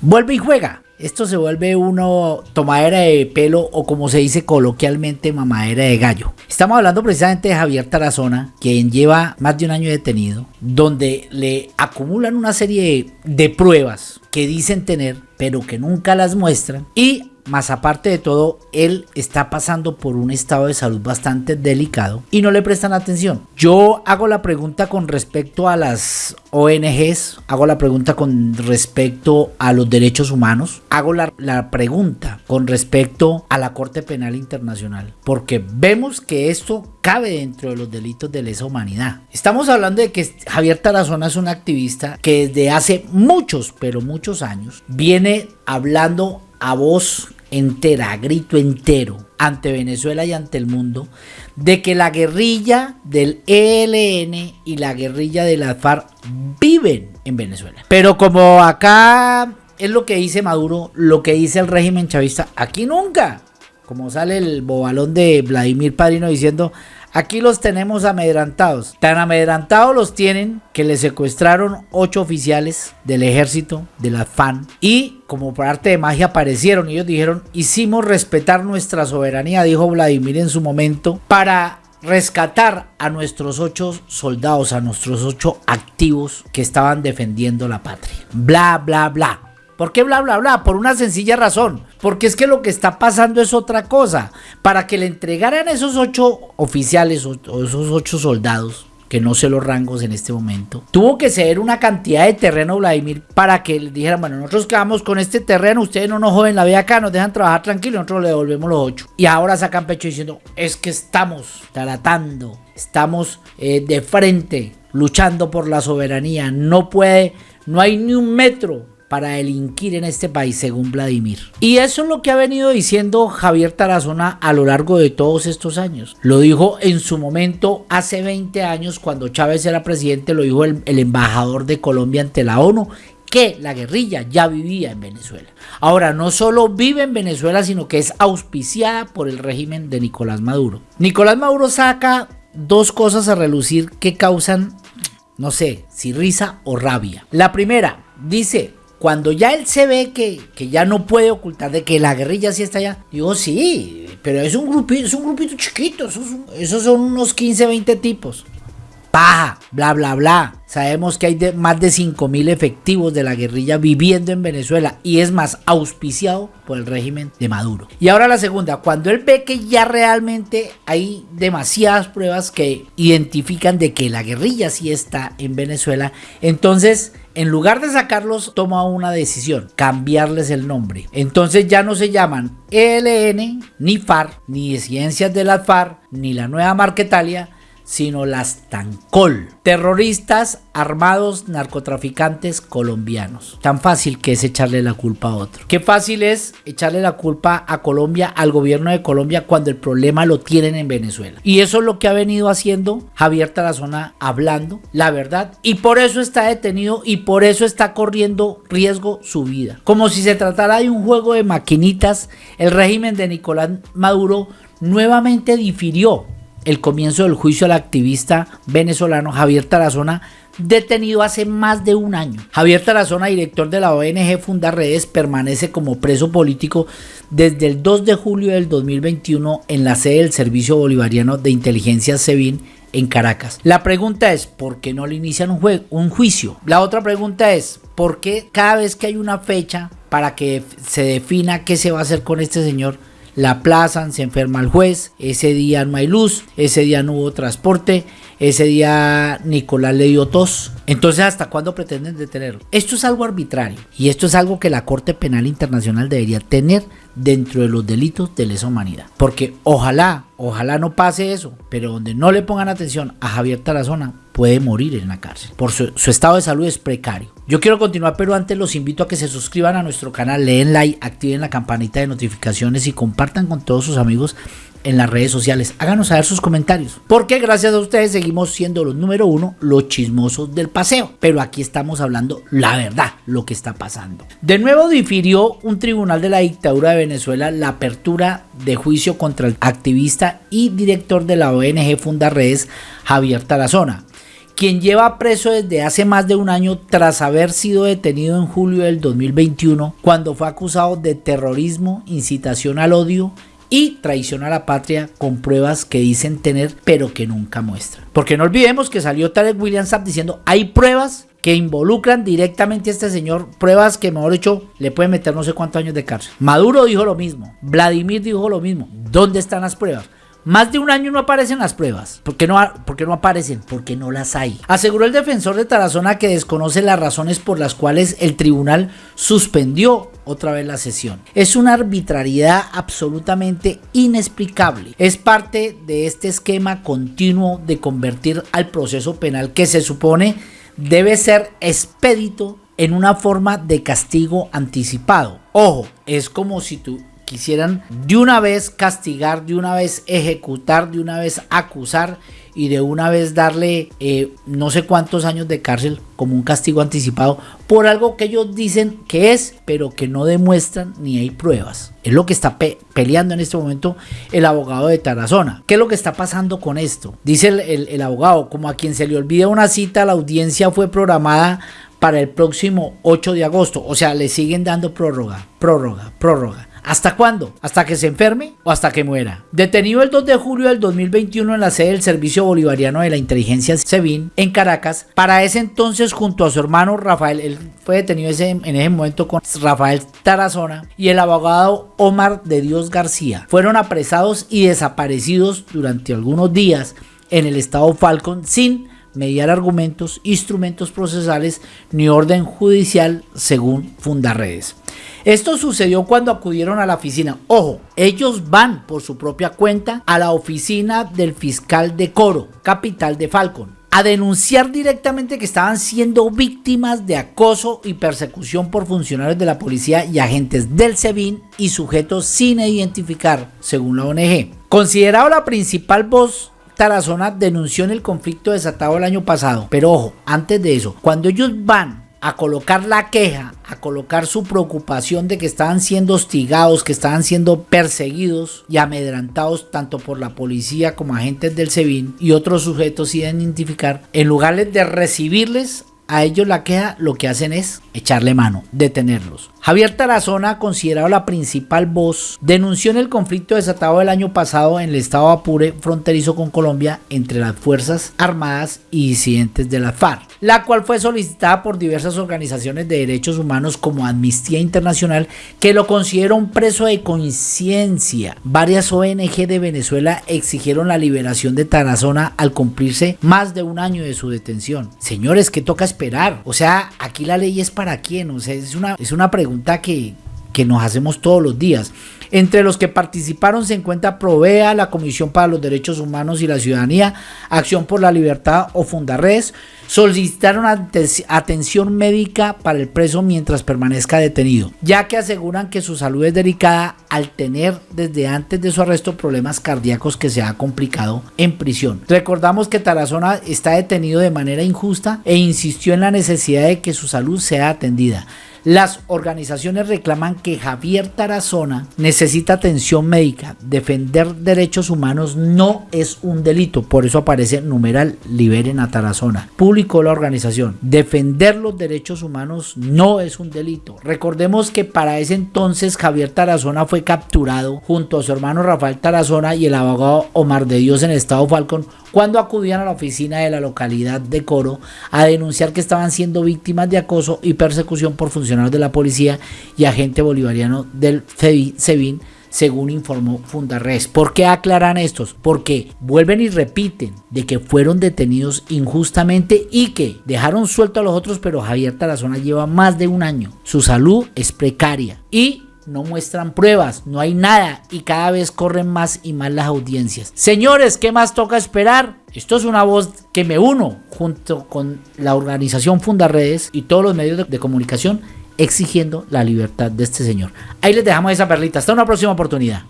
vuelve y juega. Esto se vuelve uno tomadera de pelo o como se dice coloquialmente mamadera de gallo. Estamos hablando precisamente de Javier Tarazona, quien lleva más de un año detenido, donde le acumulan una serie de, pruebas que dicen tener, pero que nunca las muestran. Y más aparte de todo, él está pasando por un estado de salud bastante delicado y no le prestan atención. Yo hago la pregunta con respecto a las ONGs, hago la pregunta con respecto a los derechos humanos, hago la, pregunta con respecto a la Corte Penal Internacional, porque vemos que esto cabe dentro de los delitos de lesa humanidad. Estamos hablando de que Javier Tarazona es un activista que desde hace muchos, pero muchos años, viene hablando a voz entera, grito entero, ante Venezuela y ante el mundo, de que la guerrilla del ELN y la guerrilla de la FARC viven en Venezuela. Pero como acá es lo que dice Maduro, lo que dice el régimen chavista, aquí nunca. Como sale el bobalón de Vladimir Padrino diciendo, Aquí los tenemos amedrantados. Tan amedrantados los tienen que le secuestraron ocho oficiales del ejército, de la FAN. Y como por arte de magia aparecieron. Ellos dijeron, hicimos respetar nuestra soberanía, dijo Vladimir en su momento, para rescatar a nuestros ocho soldados, a nuestros ocho activos que estaban defendiendo la patria. Bla, bla, bla. ¿Por qué bla, bla, bla? Por una sencilla razón. Porque es que lo que está pasando es otra cosa. Para que le entregaran esos ocho oficiales o, esos ocho soldados, que no sé los rangos en este momento, tuvo que ceder una cantidad de terreno, Vladimir, para que le dijeran, bueno, nosotros quedamos con este terreno, ustedes no nos joden la vida acá, nos dejan trabajar tranquilo, nosotros le devolvemos los ocho. Y ahora sacan pecho diciendo, es que estamos tratando, estamos eh, de frente, luchando por la soberanía, no puede, no hay ni un metro para delinquir en este país, según Vladimir. Y eso es lo que ha venido diciendo Javier Tarazona a lo largo de todos estos años. Lo dijo en su momento hace 20 años, cuando Chávez era presidente, lo dijo el, embajador de Colombia ante la ONU, que la guerrilla ya vivía en Venezuela. Ahora, no solo vive en Venezuela, sino que es auspiciada por el régimen de Nicolás Maduro. Nicolás Maduro saca dos cosas a relucir que causan, no sé, si risa o rabia. La primera, dice, cuando ya él se ve que, ya no puede ocultar de que la guerrilla sí está allá, digo, sí, pero es un grupito, es un grupito chiquito, esos, esos son unos 15, 20 tipos paja, bla, bla, bla. Sabemos que hay más de 5.000 efectivos de la guerrilla viviendo en Venezuela y es más auspiciado por el régimen de Maduro. Y ahora la segunda, cuando él ve que ya realmente hay demasiadas pruebas que identifican de que la guerrilla sí está en Venezuela, entonces en lugar de sacarlos, toma una decisión, cambiarles el nombre. Entonces ya no se llaman ELN, ni FARC, ni Ciencias de la FARC, ni la nueva Marquetalia, sino las Tancol, terroristas armados narcotraficantes colombianos. Tan fácil que es echarle la culpa a otro. Qué fácil es echarle la culpa a Colombia, al gobierno de Colombia, cuando el problema lo tienen en Venezuela. Y eso es lo que ha venido haciendo Javier Tarazona hablando la verdad. Y por eso está detenido y por eso está corriendo riesgo su vida. Como si se tratara de un juego de maquinitas, el régimen de Nicolás Maduro nuevamente difirió el comienzo del juicio al activista venezolano Javier Tarazona, detenido hace más de un año. Javier Tarazona, director de la ONG Funda Redes, permanece como preso político desde el 2 de julio del 2021 en la sede del Servicio Bolivariano de Inteligencia SEBIN en Caracas. La pregunta es, ¿por qué no le inician un, un juicio? La otra pregunta es, ¿por qué cada vez que hay una fecha para que se defina qué se va a hacer con este señor, la aplazan, se enferma el juez, ese día no hay luz, ese día no hubo transporte, ese día Nicolás le dio tos. Entonces, ¿hasta cuándo pretenden detenerlo? Esto es algo arbitrario y esto es algo que la Corte Penal Internacional debería tener dentro de los delitos de lesa humanidad. Porque ojalá, ojalá no pase eso, pero donde no le pongan atención a Javier Tarazona, puede morir en la cárcel. Por su, estado de salud es precario. Yo quiero continuar, pero antes los invito a que se suscriban a nuestro canal, leen like, activen la campanita de notificaciones y compartan con todos sus amigos en las redes sociales. Háganos saber sus comentarios. Porque gracias a ustedes seguimos siendo los número uno, los chismosos del paseo. Pero aquí estamos hablando la verdad, lo que está pasando. De nuevo difirió un tribunal de la dictadura de Venezuela la apertura de juicio contra el activista y director de la ONG Funda Redes, Javier Tarazona quien lleva preso desde hace más de un año tras haber sido detenido en julio del 2021 cuando fue acusado de terrorismo, incitación al odio y traición a la patria con pruebas que dicen tener pero que nunca muestran. Porque no olvidemos que salió Tarek William Saab diciendo hay pruebas que involucran directamente a este señor, pruebas que mejor dicho le pueden meter no sé cuántos años de cárcel. Maduro dijo lo mismo, Vladimir dijo lo mismo. ¿Dónde están las pruebas? Más de un año no aparecen las pruebas. ¿Por qué, no, no aparecen? Porque no las hay. Aseguró el defensor de Tarazona que desconoce las razones por las cuales el tribunal suspendió otra vez la sesión. Es una arbitrariedad absolutamente inexplicable. Es parte de este esquema continuo de convertir al proceso penal que se supone debe ser expedito en una forma de castigo anticipado. Ojo, es como si tú quisieran de una vez castigar, de una vez ejecutar, de una vez acusar y de una vez darle eh, no sé cuántos años de cárcel como un castigo anticipado por algo que ellos dicen que es, pero que no demuestran ni hay pruebas. Es lo que está peleando en este momento el abogado de Tarazona. ¿Qué es lo que está pasando con esto? Dice el abogado, como a quien se le olvida una cita, la audiencia fue programada para el próximo 8 de agosto. O sea, le siguen dando prórroga, prórroga, prórroga. ¿Hasta cuándo? ¿Hasta que se enferme o hasta que muera? Detenido el 2 de julio del 2021 en la sede del Servicio Bolivariano de la Inteligencia SEBIN en Caracas, para ese entonces junto a su hermano Rafael, él fue detenido en ese momento con Rafael Tarazona y el abogado Omar de Dios García. Fueron apresados y desaparecidos durante algunos días en el estado Falcon sin mediar argumentos, instrumentos procesales ni orden judicial según Fundarredes. Esto sucedió cuando acudieron a la oficina. Ojo, ellos van por su propia cuenta a la oficina del fiscal de Coro, capital de Falcon a denunciar directamente que estaban siendo víctimas de acoso y persecución por funcionarios de la policía y agentes del SEBIN y sujetos sin identificar, según la ONG. Considerado la principal voz Tarazona denunció en el conflicto desatado el año pasado. Pero ojo, antes de eso, cuando ellos van a colocar la queja, a colocar su preocupación de que estaban siendo hostigados, que estaban siendo perseguidos y amedrantados tanto por la policía como agentes del SEBIN y otros sujetos sin identificar, en lugar de recibirles a ellos la queja, lo que hacen es echarle mano, detenerlos. Javier Tarazona, considerado la principal voz, denunció en el conflicto desatado el año pasado en el estado Apure, fronterizo con Colombia, entre las Fuerzas Armadas y disidentes de la FARC, la cual fue solicitada por diversas organizaciones de derechos humanos como Amnistía Internacional, que lo considera un preso de conciencia. Varias ONG de Venezuela exigieron la liberación de Tarazona al cumplirse más de un año de su detención. Señores, ¿qué toca esperar? O sea, aquí la ley es para quién? O sea, es una, es una pregunta que, que nos hacemos todos los días. Entre los que participaron se encuentra Provea, la Comisión para los Derechos Humanos y la Ciudadanía, Acción por la Libertad o Fundarres. Solicitaron atención médica para el preso mientras permanezca detenido, ya que aseguran que su salud es delicada al tener desde antes de su arresto problemas cardíacos que se ha complicado en prisión. Recordamos que Tarazona está detenido de manera injusta e insistió en la necesidad de que su salud sea atendida. Las organizaciones reclaman que Javier Tarazona necesita atención médica. Defender derechos humanos no es un delito. Por eso aparece numeral liberen a Tarazona. Publicó la organización. Defender los derechos humanos no es un delito. Recordemos que para ese entonces Javier Tarazona fue capturado junto a su hermano Rafael Tarazona y el abogado Omar de Dios en Estado Falcon cuando acudían a la oficina de la localidad de Coro a denunciar que estaban siendo víctimas de acoso y persecución por funcionarios de la policía y agente bolivariano del SEBIN, según informó Fundarres. ¿Por qué aclaran estos? Porque vuelven y repiten de que fueron detenidos injustamente y que dejaron suelto a los otros, pero Javier Tarazona lleva más de un año. Su salud es precaria y no muestran pruebas, no hay nada y cada vez corren más y más las audiencias. Señores, ¿qué más toca esperar? Esto es una voz que me uno junto con la organización Fundaredes y todos los medios de, comunicación exigiendo la libertad de este señor. Ahí les dejamos esa perlita. Hasta una próxima oportunidad.